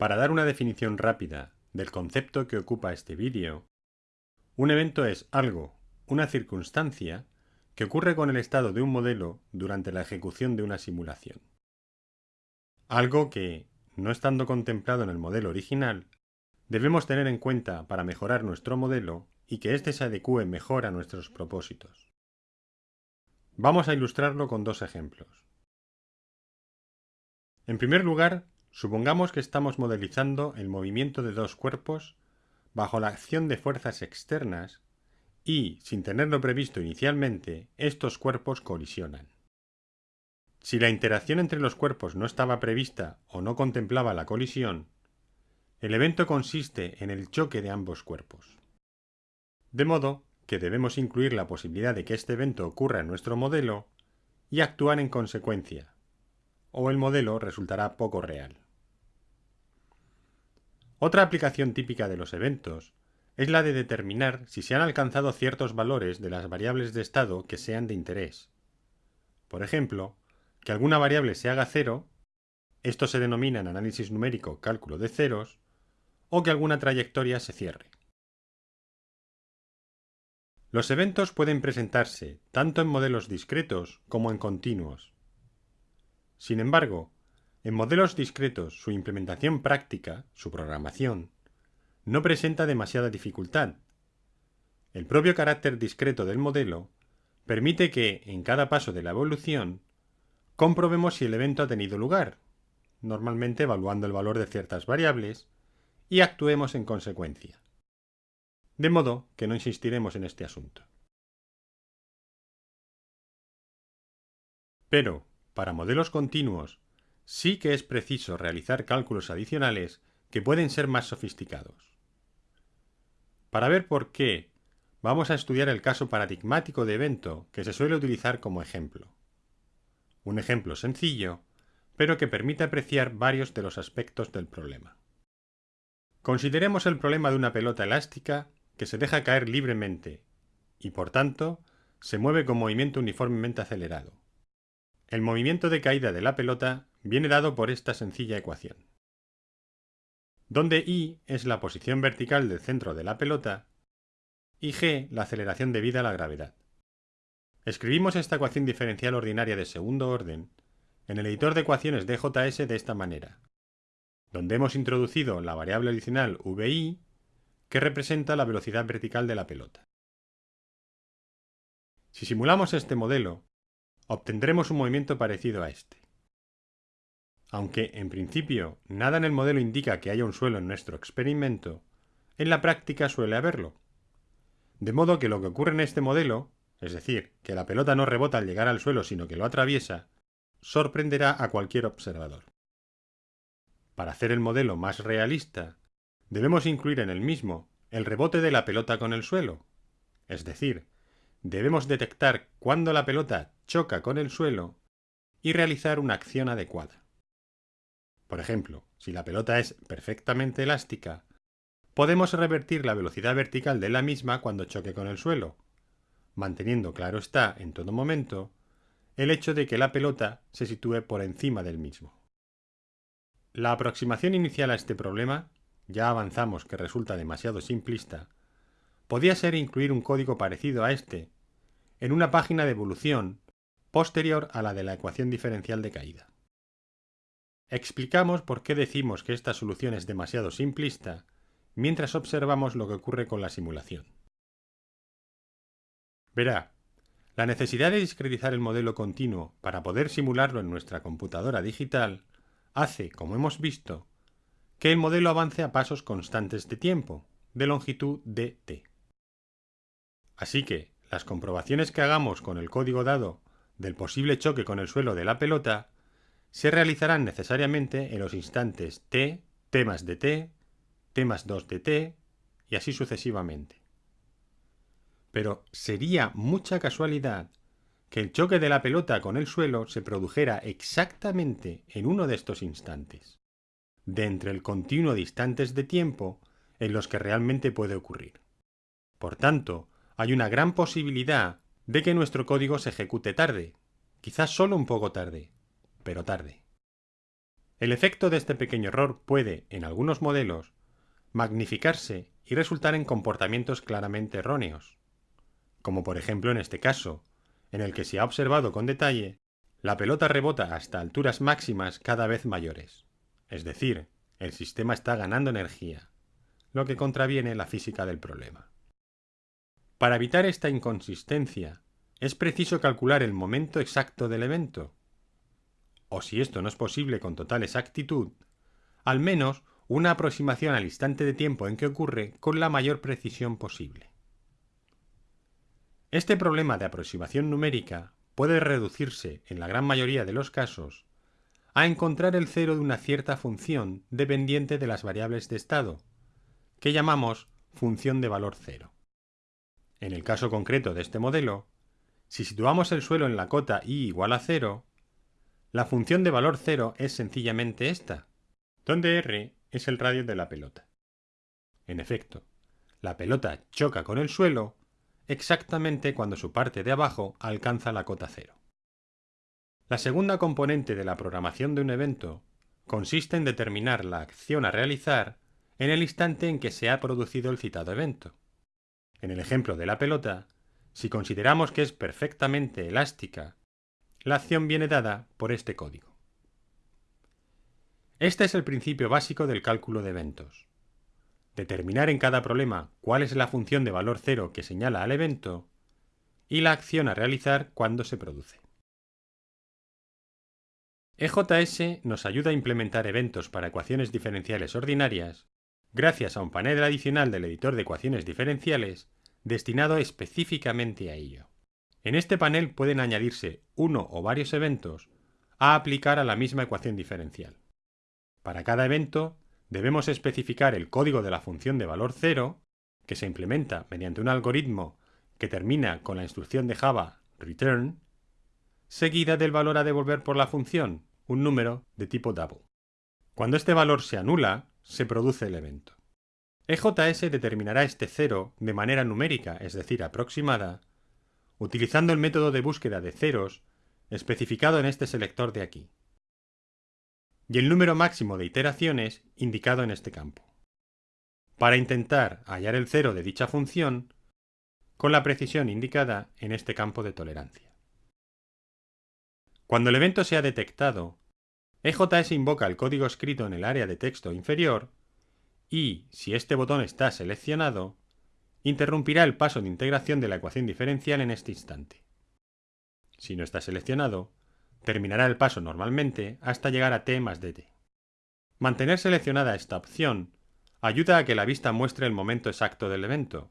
Para dar una definición rápida del concepto que ocupa este vídeo, un evento es algo, una circunstancia, que ocurre con el estado de un modelo durante la ejecución de una simulación. Algo que, no estando contemplado en el modelo original, debemos tener en cuenta para mejorar nuestro modelo y que éste se adecue mejor a nuestros propósitos. Vamos a ilustrarlo con dos ejemplos. En primer lugar, Supongamos que estamos modelizando el movimiento de dos cuerpos bajo la acción de fuerzas externas y, sin tenerlo previsto inicialmente, estos cuerpos colisionan. Si la interacción entre los cuerpos no estaba prevista o no contemplaba la colisión, el evento consiste en el choque de ambos cuerpos. De modo que debemos incluir la posibilidad de que este evento ocurra en nuestro modelo y actuar en consecuencia, o el modelo resultará poco real. Otra aplicación típica de los eventos es la de determinar si se han alcanzado ciertos valores de las variables de estado que sean de interés. Por ejemplo, que alguna variable se haga cero, esto se denomina en análisis numérico cálculo de ceros, o que alguna trayectoria se cierre. Los eventos pueden presentarse tanto en modelos discretos como en continuos. Sin embargo, en modelos discretos su implementación práctica, su programación, no presenta demasiada dificultad. El propio carácter discreto del modelo permite que, en cada paso de la evolución, comprobemos si el evento ha tenido lugar, normalmente evaluando el valor de ciertas variables, y actuemos en consecuencia. De modo que no insistiremos en este asunto. Pero, para modelos continuos, sí que es preciso realizar cálculos adicionales que pueden ser más sofisticados. Para ver por qué, vamos a estudiar el caso paradigmático de evento que se suele utilizar como ejemplo. Un ejemplo sencillo, pero que permite apreciar varios de los aspectos del problema. Consideremos el problema de una pelota elástica que se deja caer libremente y, por tanto, se mueve con movimiento uniformemente acelerado. El movimiento de caída de la pelota viene dado por esta sencilla ecuación. Donde i es la posición vertical del centro de la pelota y g la aceleración debida a la gravedad. Escribimos esta ecuación diferencial ordinaria de segundo orden en el editor de ecuaciones de JS de esta manera, donde hemos introducido la variable adicional vi que representa la velocidad vertical de la pelota. Si simulamos este modelo, obtendremos un movimiento parecido a este. Aunque, en principio, nada en el modelo indica que haya un suelo en nuestro experimento, en la práctica suele haberlo. De modo que lo que ocurre en este modelo, es decir, que la pelota no rebota al llegar al suelo sino que lo atraviesa, sorprenderá a cualquier observador. Para hacer el modelo más realista, debemos incluir en el mismo el rebote de la pelota con el suelo, es decir, debemos detectar cuándo la pelota choca con el suelo y realizar una acción adecuada. Por ejemplo, si la pelota es perfectamente elástica, podemos revertir la velocidad vertical de la misma cuando choque con el suelo, manteniendo claro está en todo momento el hecho de que la pelota se sitúe por encima del mismo. La aproximación inicial a este problema, ya avanzamos que resulta demasiado simplista, podía ser incluir un código parecido a este en una página de evolución posterior a la de la ecuación diferencial de caída. Explicamos por qué decimos que esta solución es demasiado simplista mientras observamos lo que ocurre con la simulación. Verá, la necesidad de discretizar el modelo continuo para poder simularlo en nuestra computadora digital hace, como hemos visto, que el modelo avance a pasos constantes de tiempo, de longitud dt. Así que las comprobaciones que hagamos con el código dado del posible choque con el suelo de la pelota se realizarán necesariamente en los instantes t, t más dt, t más 2 dt y así sucesivamente. Pero sería mucha casualidad que el choque de la pelota con el suelo se produjera exactamente en uno de estos instantes, de entre el continuo de instantes de tiempo en los que realmente puede ocurrir. Por tanto, hay una gran posibilidad de que nuestro código se ejecute tarde, quizás solo un poco tarde, pero tarde. El efecto de este pequeño error puede, en algunos modelos, magnificarse y resultar en comportamientos claramente erróneos, como por ejemplo en este caso, en el que se ha observado con detalle, la pelota rebota hasta alturas máximas cada vez mayores, es decir, el sistema está ganando energía, lo que contraviene la física del problema. Para evitar esta inconsistencia, es preciso calcular el momento exacto del evento. O si esto no es posible con total exactitud, al menos una aproximación al instante de tiempo en que ocurre con la mayor precisión posible. Este problema de aproximación numérica puede reducirse, en la gran mayoría de los casos, a encontrar el cero de una cierta función dependiente de las variables de estado, que llamamos función de valor cero. En el caso concreto de este modelo, si situamos el suelo en la cota i igual a cero, la función de valor cero es sencillamente esta, donde r es el radio de la pelota. En efecto, la pelota choca con el suelo exactamente cuando su parte de abajo alcanza la cota cero. La segunda componente de la programación de un evento consiste en determinar la acción a realizar en el instante en que se ha producido el citado evento. En el ejemplo de la pelota, si consideramos que es perfectamente elástica, la acción viene dada por este código. Este es el principio básico del cálculo de eventos determinar en cada problema cuál es la función de valor cero que señala al evento y la acción a realizar cuando se produce. EJS nos ayuda a implementar eventos para ecuaciones diferenciales ordinarias gracias a un panel adicional del editor de ecuaciones diferenciales destinado específicamente a ello. En este panel pueden añadirse uno o varios eventos a aplicar a la misma ecuación diferencial. Para cada evento debemos especificar el código de la función de valor cero, que se implementa mediante un algoritmo que termina con la instrucción de Java return, seguida del valor a devolver por la función, un número de tipo double. Cuando este valor se anula, se produce el evento. EJS determinará este cero de manera numérica, es decir, aproximada, utilizando el método de búsqueda de ceros especificado en este selector de aquí y el número máximo de iteraciones indicado en este campo. Para intentar hallar el cero de dicha función con la precisión indicada en este campo de tolerancia. Cuando el evento sea detectado, EJS invoca el código escrito en el área de texto inferior y, si este botón está seleccionado, interrumpirá el paso de integración de la ecuación diferencial en este instante. Si no está seleccionado, Terminará el paso normalmente hasta llegar a t más dt. Mantener seleccionada esta opción ayuda a que la vista muestre el momento exacto del evento.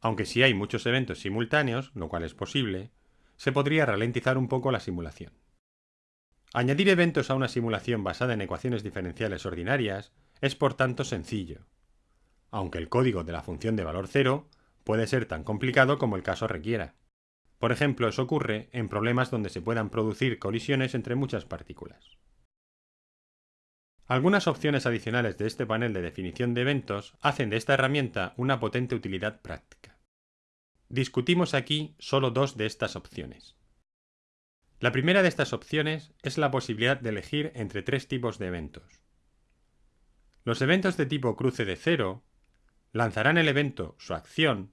Aunque si hay muchos eventos simultáneos, lo cual es posible, se podría ralentizar un poco la simulación. Añadir eventos a una simulación basada en ecuaciones diferenciales ordinarias es por tanto sencillo, aunque el código de la función de valor cero puede ser tan complicado como el caso requiera. Por ejemplo, eso ocurre en problemas donde se puedan producir colisiones entre muchas partículas. Algunas opciones adicionales de este panel de definición de eventos hacen de esta herramienta una potente utilidad práctica. Discutimos aquí solo dos de estas opciones. La primera de estas opciones es la posibilidad de elegir entre tres tipos de eventos. Los eventos de tipo cruce de cero lanzarán el evento, su acción,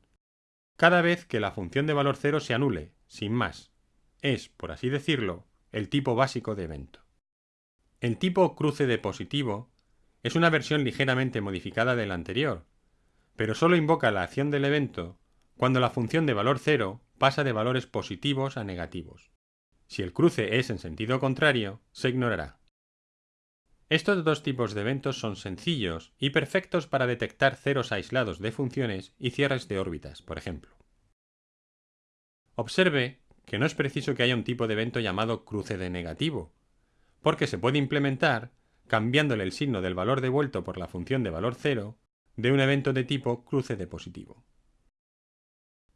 cada vez que la función de valor cero se anule, sin más. Es, por así decirlo, el tipo básico de evento. El tipo cruce de positivo es una versión ligeramente modificada del anterior, pero solo invoca la acción del evento cuando la función de valor cero pasa de valores positivos a negativos. Si el cruce es en sentido contrario, se ignorará. Estos dos tipos de eventos son sencillos y perfectos para detectar ceros aislados de funciones y cierres de órbitas, por ejemplo. Observe que no es preciso que haya un tipo de evento llamado cruce de negativo, porque se puede implementar cambiándole el signo del valor devuelto por la función de valor cero de un evento de tipo cruce de positivo.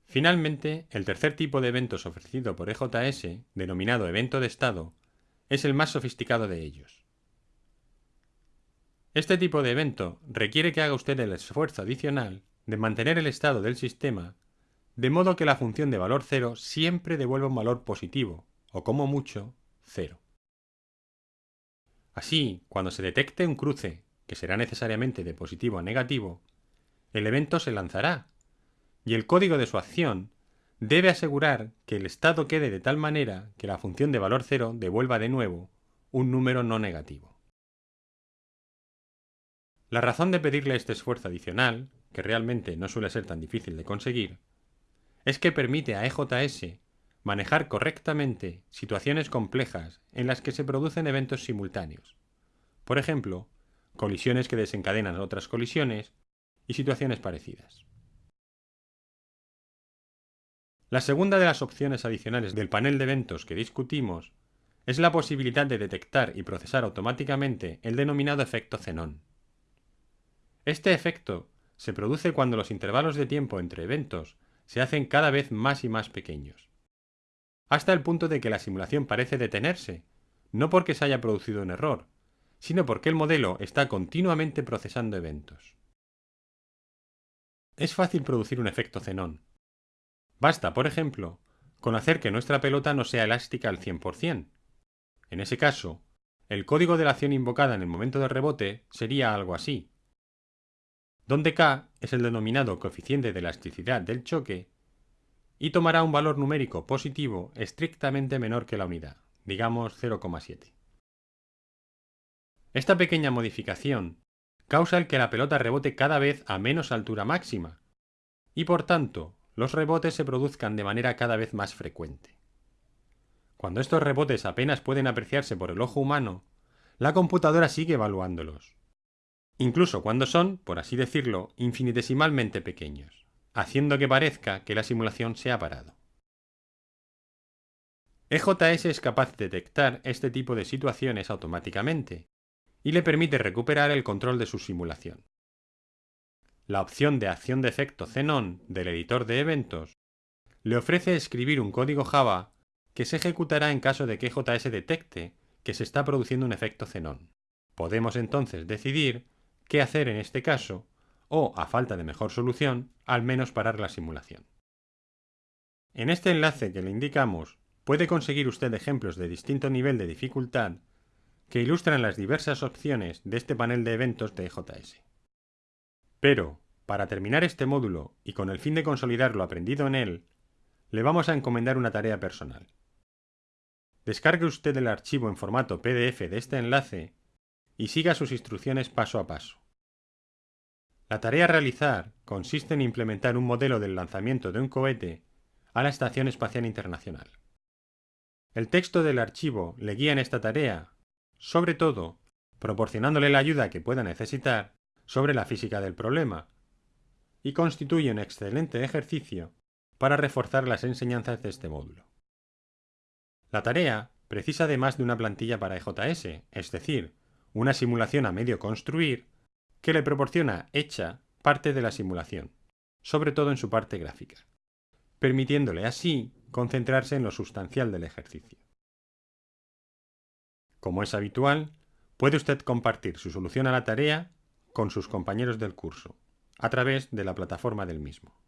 Finalmente, el tercer tipo de eventos ofrecido por EJS, denominado evento de estado, es el más sofisticado de ellos. Este tipo de evento requiere que haga usted el esfuerzo adicional de mantener el estado del sistema de modo que la función de valor cero siempre devuelva un valor positivo, o como mucho, cero. Así, cuando se detecte un cruce, que será necesariamente de positivo a negativo, el evento se lanzará, y el código de su acción debe asegurar que el estado quede de tal manera que la función de valor cero devuelva de nuevo un número no negativo. La razón de pedirle este esfuerzo adicional, que realmente no suele ser tan difícil de conseguir, es que permite a EJS manejar correctamente situaciones complejas en las que se producen eventos simultáneos. Por ejemplo, colisiones que desencadenan otras colisiones y situaciones parecidas. La segunda de las opciones adicionales del panel de eventos que discutimos es la posibilidad de detectar y procesar automáticamente el denominado efecto xenón. Este efecto se produce cuando los intervalos de tiempo entre eventos se hacen cada vez más y más pequeños, hasta el punto de que la simulación parece detenerse, no porque se haya producido un error, sino porque el modelo está continuamente procesando eventos. Es fácil producir un efecto xenón. Basta, por ejemplo, con hacer que nuestra pelota no sea elástica al 100%. En ese caso, el código de la acción invocada en el momento de rebote sería algo así donde k es el denominado coeficiente de elasticidad del choque y tomará un valor numérico positivo estrictamente menor que la unidad, digamos 0,7. Esta pequeña modificación causa el que la pelota rebote cada vez a menos altura máxima, y por tanto los rebotes se produzcan de manera cada vez más frecuente. Cuando estos rebotes apenas pueden apreciarse por el ojo humano, la computadora sigue evaluándolos, incluso cuando son, por así decirlo, infinitesimalmente pequeños, haciendo que parezca que la simulación se ha parado. EJS es capaz de detectar este tipo de situaciones automáticamente y le permite recuperar el control de su simulación. La opción de acción de efecto Xenon del editor de eventos le ofrece escribir un código Java que se ejecutará en caso de que EJS detecte que se está produciendo un efecto Xenon. Podemos entonces decidir qué hacer en este caso, o, a falta de mejor solución, al menos parar la simulación. En este enlace que le indicamos, puede conseguir usted ejemplos de distinto nivel de dificultad que ilustran las diversas opciones de este panel de eventos de EJS. Pero, para terminar este módulo y con el fin de consolidar lo aprendido en él, le vamos a encomendar una tarea personal. Descargue usted el archivo en formato PDF de este enlace y siga sus instrucciones paso a paso. La tarea a realizar consiste en implementar un modelo del lanzamiento de un cohete a la Estación Espacial Internacional. El texto del archivo le guía en esta tarea, sobre todo proporcionándole la ayuda que pueda necesitar sobre la física del problema, y constituye un excelente ejercicio para reforzar las enseñanzas de este módulo. La tarea precisa además de una plantilla para EJS, es decir, una simulación a medio construir que le proporciona hecha parte de la simulación, sobre todo en su parte gráfica, permitiéndole así concentrarse en lo sustancial del ejercicio. Como es habitual, puede usted compartir su solución a la tarea con sus compañeros del curso, a través de la plataforma del mismo.